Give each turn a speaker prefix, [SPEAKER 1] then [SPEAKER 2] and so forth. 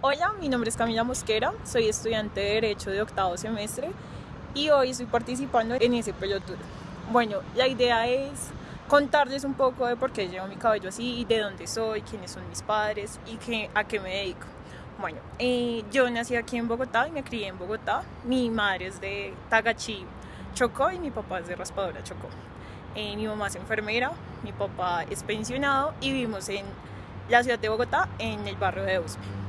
[SPEAKER 1] Hola, mi nombre es Camila Mosquera, soy estudiante de Derecho de octavo semestre y hoy estoy participando en ese Tour. Bueno, la idea es contarles un poco de por qué llevo mi cabello así, de dónde soy, quiénes son mis padres y qué, a qué me dedico. Bueno, eh, yo nací aquí en Bogotá y me crié en Bogotá. Mi madre es de Tagachí, Chocó y mi papá es de Raspadora, Chocó. Eh, mi mamá es enfermera, mi papá es pensionado y vivimos en la ciudad de Bogotá, en el barrio de Usme.